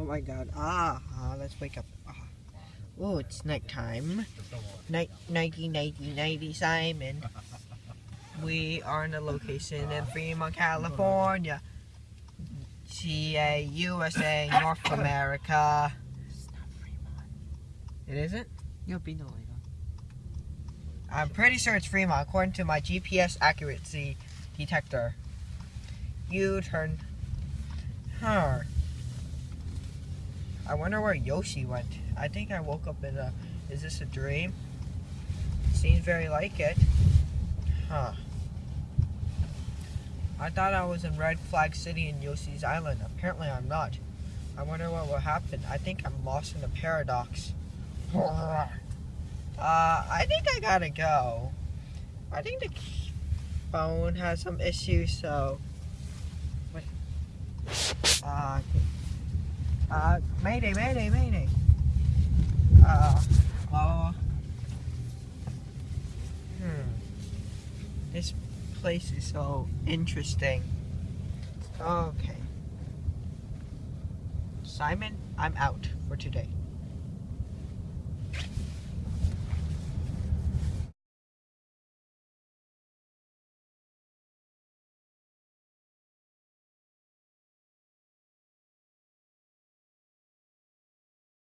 Oh my god. Ah, ah let's wake up. Ah. Oh, it's nighttime. Night, nighty, nighty, nighty, Simon. We are in a location in Fremont, California. GA, USA, North America. It's not Fremont. It isn't? You'll be no later. I'm pretty sure it's Fremont, according to my GPS accuracy detector. U turn. Huh. I wonder where Yoshi went. I think I woke up in a. Is this a dream? Seems very like it. Huh. I thought I was in Red Flag City in Yoshi's Island. Apparently I'm not. I wonder what will happen. I think I'm lost in a paradox. Uh, I think I gotta go. I think the phone has some issues, so. What? Uh, uh, Mayday, Mayday, Mayday. Uh, uh. Hmm. This place is so interesting. Okay. Simon, I'm out for today.